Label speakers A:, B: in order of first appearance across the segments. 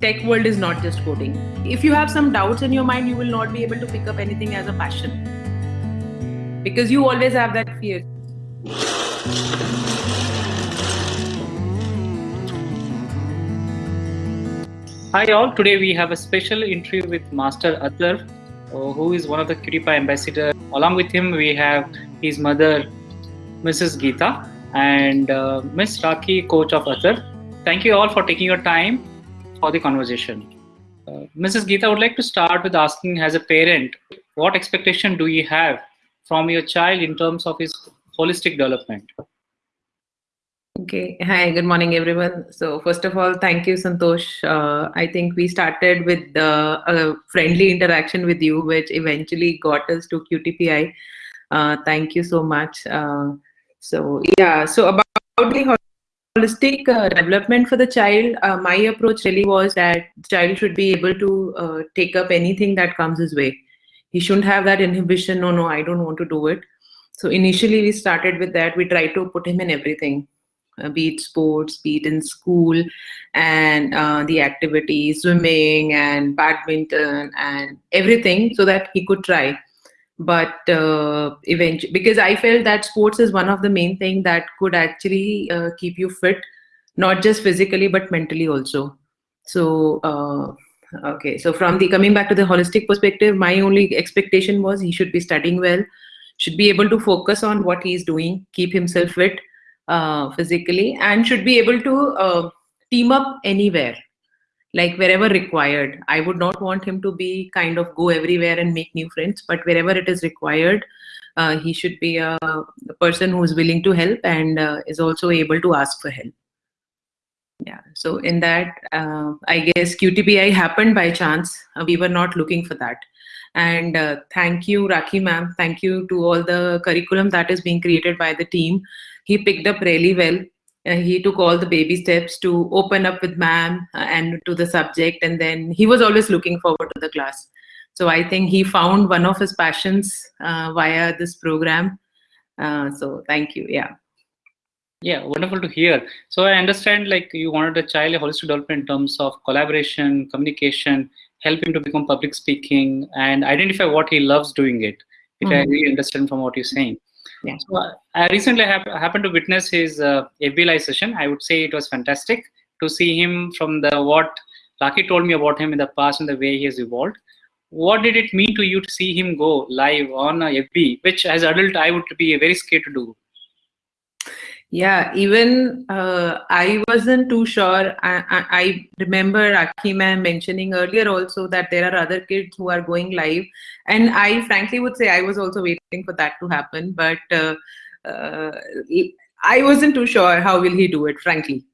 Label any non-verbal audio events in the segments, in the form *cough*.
A: tech world is not just coding. If you have some doubts in your mind, you will not be able to pick up anything as a passion because you always have that fear.
B: Hi all, today we have a special interview with Master Atharv, uh, who is one of the QtPi ambassador. Along with him, we have his mother, Mrs. Geeta, and uh, Miss Rakhi, coach of Atar. Thank you all for taking your time for the conversation. Uh, Mrs. Geeta, I would like to start with asking as a parent, what expectation do you have from your child in terms of his holistic development?
A: Okay. Hi, good morning, everyone. So first of all, thank you, Santosh. Uh, I think we started with uh, a friendly interaction with you, which eventually got us to QtPi. Uh, thank you so much. Uh, so yeah, so about the holistic uh, development for the child, uh, my approach really was that the child should be able to uh, take up anything that comes his way. He shouldn't have that inhibition, no, no, I don't want to do it. So initially we started with that. We tried to put him in everything, uh, be it sports, be it in school, and uh, the activities, swimming and badminton and everything so that he could try but uh, eventually because i felt that sports is one of the main thing that could actually uh, keep you fit not just physically but mentally also. So uh, okay. So from the coming back to the holistic perspective my only expectation was he should be studying well should be able to focus on what he's doing keep himself fit uh, physically and should be able to uh, team up anywhere like wherever required. I would not want him to be kind of go everywhere and make new friends, but wherever it is required, uh, he should be a, a, person who is willing to help and uh, is also able to ask for help. Yeah, so in that, uh, I guess QtPi happened by chance. Uh, we were not looking for that. And uh, thank you, Rakhi ma'am. Thank you to all the curriculum that is being created by the team. He picked up really well he took all the baby steps to open up with ma'am uh, and to the subject and then he was always looking forward to the class. So i think he found one of his passions uh, via this program. Uh, so thank you. Yeah.
B: Yeah wonderful to hear. So i understand like you wanted a child a holistic development in terms of collaboration communication help him to become public speaking and identify what he loves doing it if mm -hmm. i really understand from what you're saying
A: yeah.
B: So uh, I recently have happened to witness his uh, FB live session. I would say it was fantastic to see him from the what Rakhi told me about him in the past and the way he has evolved. What did it mean to you to see him go live on a FB, which as adult I would be very scared to do?
A: Yeah, even uh, I wasn't too sure. I, I, I remember Akima mentioning earlier also that there are other kids who are going live. And I frankly would say I was also waiting for that to happen. But uh, uh, I wasn't too sure how will he do it, frankly.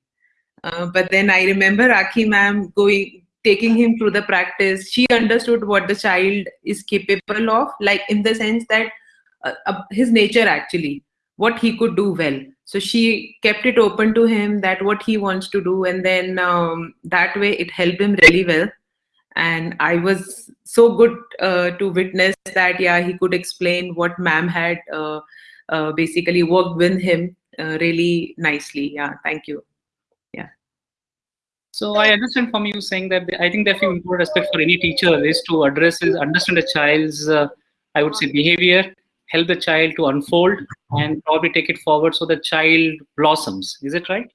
A: Uh, but then I remember Aki ma'am going, taking him through the practice. She understood what the child is capable of, like in the sense that uh, his nature actually, what he could do well. So she kept it open to him that what he wants to do and then um, that way it helped him really well. And i was so good uh, to witness that yeah he could explain what ma'am had uh, uh, basically worked with him uh, really nicely. Yeah thank you. Yeah.
B: So i understand from you saying that i think the important aspect for any teacher is to address is understand a child's uh, i would say behavior help the child to unfold and probably take it forward so the child blossoms. Is it right?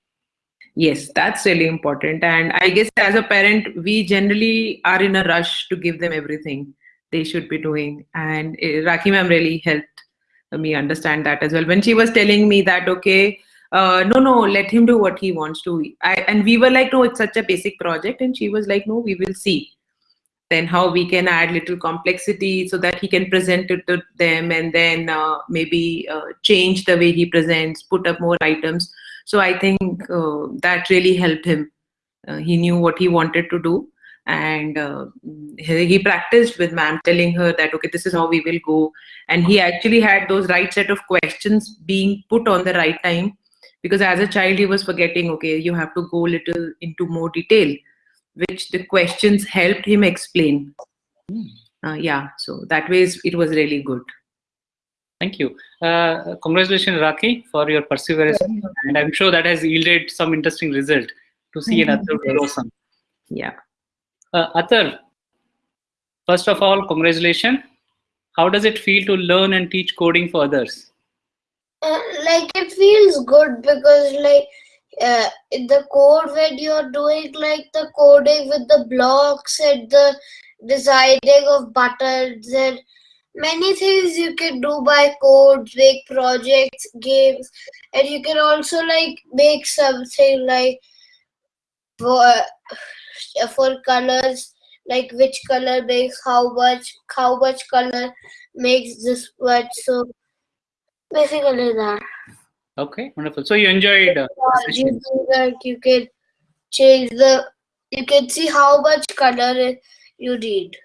A: Yes, that's really important. And I guess as a parent, we generally are in a rush to give them everything they should be doing. And uh, Rakhi ma'am really helped me understand that as well. When she was telling me that, okay, uh, no, no, let him do what he wants to. I, and we were like, no, it's such a basic project. And she was like, no, we will see then how we can add little complexity so that he can present it to them and then uh, maybe uh, change the way he presents, put up more items. So I think uh, that really helped him. Uh, he knew what he wanted to do and uh, he, he, practiced with ma'am telling her that, okay, this is how we will go. And he actually had those right set of questions being put on the right time because as a child, he was forgetting, okay, you have to go little into more detail which the questions helped him explain. Hmm. Uh, yeah, so that way it was really good.
B: Thank you. Uh, congratulations, Rakhi, for your perseverance. And I'm sure that has yielded some interesting result to see -hmm. another blossom.
A: Yeah.
B: Uh, Atharv, first of all, congratulations. How does it feel to learn and teach coding for others?
C: Uh, like it feels good because like uh, the code when you're doing like the coding with the blocks and the designing of buttons and many things you can do by codes make projects games and you can also like make something like for *sighs* for colors like which color makes how much how much color makes this much so basically that
B: Okay, wonderful. So you enjoyed uh, the
C: you,
B: session.
C: do that, you can change the you can see how much color you need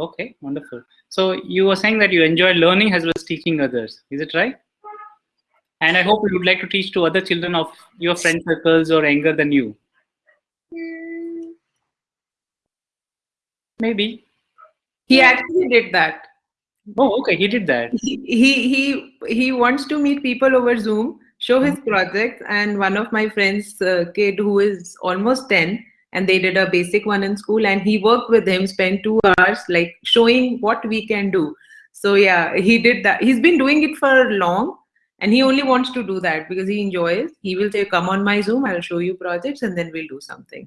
B: Okay, wonderful. So you were saying that you enjoy learning as well as teaching others. Is it right? And I hope you would like to teach to other children of your friend circles or younger than you.
C: Hmm.
B: Maybe.
A: He actually did that.
B: Oh, okay. He did that.
A: He he he, he wants to meet people over Zoom, show his project, and one of my friends' uh, kid who is almost ten, and they did a basic one in school, and he worked with him, spent two hours like showing what we can do. So yeah, he did that. He's been doing it for long, and he only wants to do that because he enjoys. He will say, "Come on my Zoom, I'll show you projects, and then we'll do something."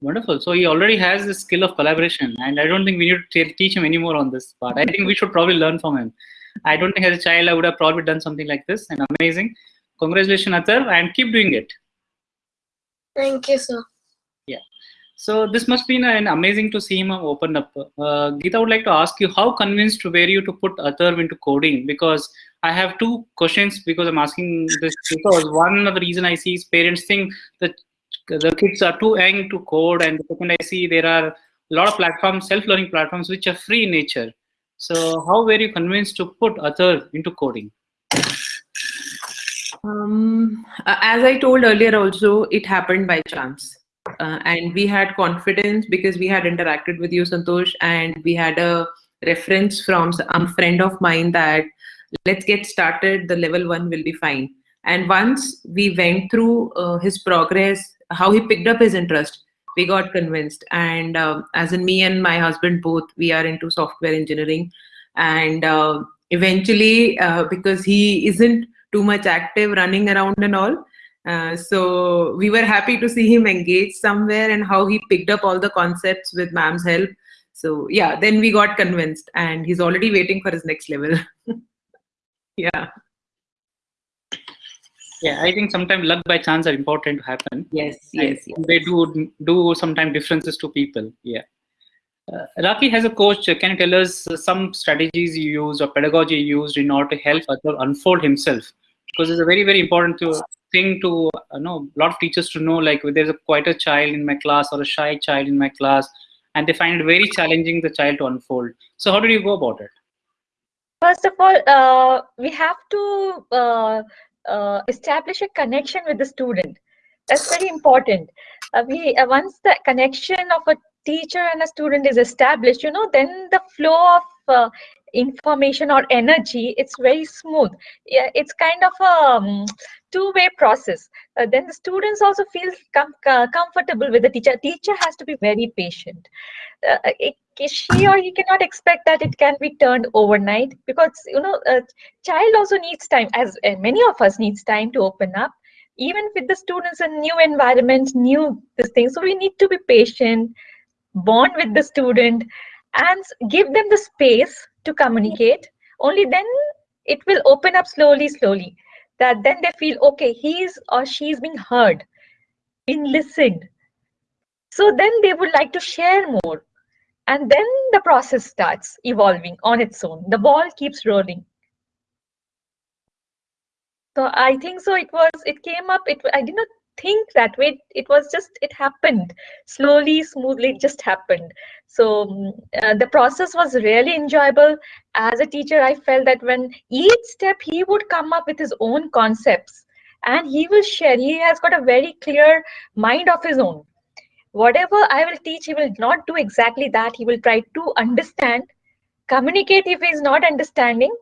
B: Wonderful. So he already has the skill of collaboration, and I don't think we need to teach him anymore on this part. I think we should probably learn from him. I don't think as a child I would have probably done something like this, and amazing. Congratulations, Atharv, and keep doing it.
C: thank you sir Yeah.
B: So this must be an amazing to see him open up. Uh, Geeta, I would like to ask you, how convinced were you to put Atharv into coding? Because I have two questions because I'm asking this because one of the reason I see is parents think that the kids are too young to code and second I see there are a lot of platforms, self-learning platforms, which are free in nature. So how were you convinced to put other into coding?
A: Um, as I told earlier, also it happened by chance, uh, and we had confidence because we had interacted with you, Santosh, and we had a reference from a friend of mine that let's get started. The level one will be fine. And once we went through uh, his progress, how he picked up his interest, we got convinced. And um as in me and my husband both, we are into software engineering, and uh, eventually, uh, because he isn't too much active running around and all. Uh, so we were happy to see him engage somewhere and how he picked up all the concepts with ma'am's help. So yeah, then we got convinced and he's already waiting for his next level. *laughs* yeah.
B: Yeah, I think sometimes luck by chance are important to happen.
A: Yes, yes, yes.
B: they do do sometimes differences to people yeah. Uh, Rakhi has a coach. Can you tell us uh, some strategies you used or pedagogy you used in order to help Atul unfold himself? Because it's a very very important to, thing to uh, know a lot of teachers to know like if there's a quieter child in my class or a shy child in my class and they find it very challenging the child to unfold. So how did you go about it?
D: First of all, uh, we have to uh, uh, establish a connection with the student. That's very important. Uh, we uh, once the connection of a teacher and a student is established, you know, then the flow of uh, information or energy it's very smooth. Yeah, it's kind of a um, two-way process. Uh, then the students also feel com- uh, comfortable with the teacher. Teacher has to be very patient. Uh, it, she or he cannot expect that it can be turned overnight because you know a child also needs time as uh, many of us needs time to open up even with the students in new environment new this thing so we need to be patient bond with the student and give them the space to communicate. Only then it will open up slowly slowly that then they feel okay he's or she's being heard being listened. So then they would like to share more. And then the process starts evolving on its own. The ball keeps rolling. So i think so it was it came up it i did not think that way it was just it happened. Slowly smoothly it just happened. So mm, uh, the process was really enjoyable. As a teacher i felt that when each step he would come up with his own concepts and he will share. He has got a very clear mind of his own. Whatever I will teach, he will not do exactly that. He will try to understand, communicate if he is not understanding,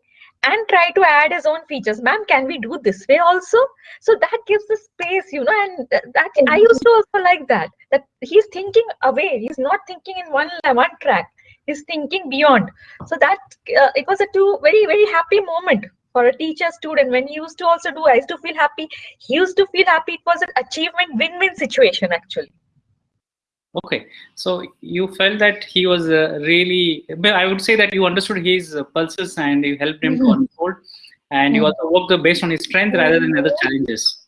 D: and try to add his own features. Ma'am, can we do this way also? So that gives the space, you know, and th- that I used to also like that. that he's thinking away. He's not thinking in one one track. He's thinking beyond. So that uh, it was a two very very happy moment for a teacher student when he used to also do. I used to feel happy. He used to feel happy. It was an achievement win-win situation actually.
B: Okay, so you felt that he was uh, really, I would say that you understood his uh, pulses and you helped him
D: Mhm.
B: to unfold, and you also worked based on his strength rather than other challenges.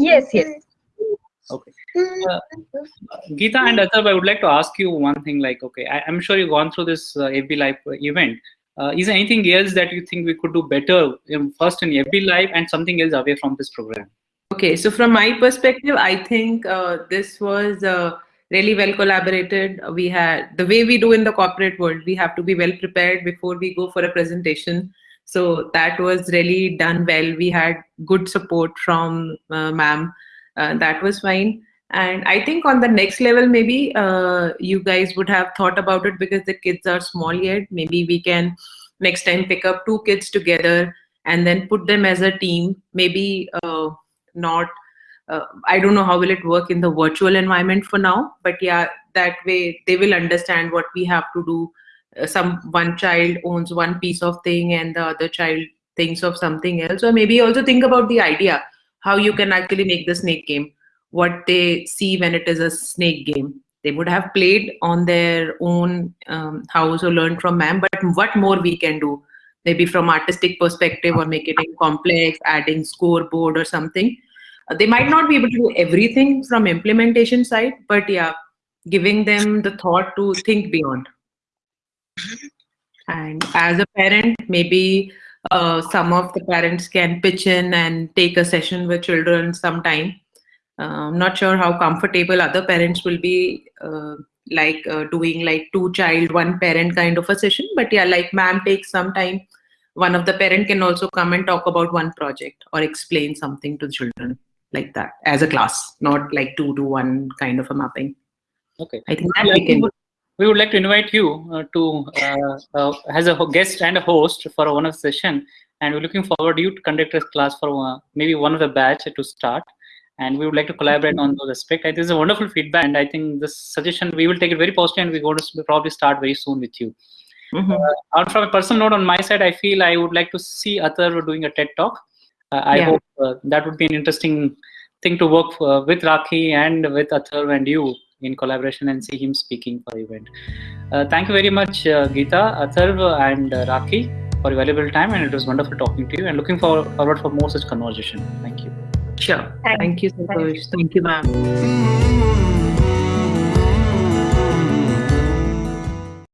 D: Yes, yes.
B: Okay. Uh, Geeta and Atharv, I would like to ask you one thing. Like, okay, I, am sure you've gone through this uh, FB Live event. Uh, is there anything else that you think we could do better in, first in FB Live and something else away from this program?
A: Okay, so from my perspective, I think uh, this was uh, really well collaborated. We had the way we do in the corporate world, we have to be well prepared before we go for a presentation. So that was really done well. We had good support from uh, ma'am. Uh, that was fine. And I think on the next level, maybe uh, you guys would have thought about it because the kids are small yet. Maybe we can next time pick up two kids together and then put them as a team. Maybe uh, not uh, i don't know how will it work in the virtual environment for now but yeah that way they will understand what we have to do. Uh, some one child owns one piece of thing and the other child thinks of something else. Or maybe also think about the idea how you can actually make the snake game what they see when it is a snake game. They would have played on their own um, house or learned from ma'am but what more we can do? Maybe from artistic perspective or make it complex, adding scoreboard or something. Uh, they might not be able to do everything from implementation side, but yeah, giving them the thought to think beyond. And as a parent, maybe uh, some of the parents can pitch in and take a session with children sometime. Uh, I'm not sure how comfortable other parents will be uh, like uh, doing like two child, one parent kind of a session. But yeah, like ma'am takes some time. One of the parent can also come and talk about one project or explain something to the children like that as a class, not like two to one kind of a mapping.
B: Okay.
A: I think that we can.
B: We would like to invite you uh, to uh, uh, as a guest and a host for one of the session, and we're looking forward to you to conduct a class for uh, maybe one of the batch to start and we would like to collaborate on those aspects. It is a wonderful feedback, and I think this suggestion we will take it very positive, and we're going to probably start very soon with you.
A: Mm -hmm.
B: from a personal note, on my side, I feel I would like to see Atharv doing a TED talk. Uh, I yeah. hope uh, that would be an interesting thing to work for, with Rakhi and with Atharv and you in collaboration and see him speaking for the event. Uh, thank you very much, uh, Geeta, Atharv, and uh, Rakhi for your valuable time, and it was wonderful talking to you. And looking forward, forward for more such conversation. Thank you.
A: Sure. Thank, Thank you, Santosh. Thank you, ma'am.